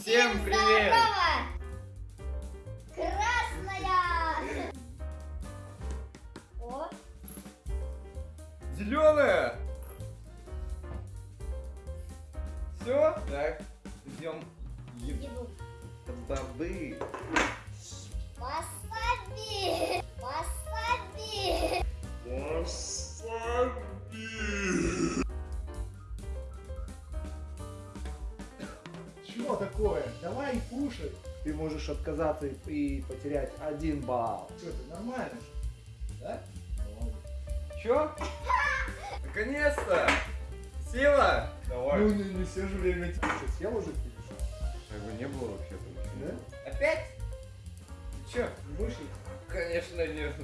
Всем привет! Здорово! Красная! О, Зеленая! Все? Так, ждем еду. воды. Чего такое? Давай кушай. Ты можешь отказаться и потерять один балл. Что, ты нормально? Да? Че? Наконец-то! Села! Давай. Ну, не, не все же время ты что, съел уже кипиш? Его не было вообще-то. Да? Опять? Ты чё? Вышли? Конечно, нет.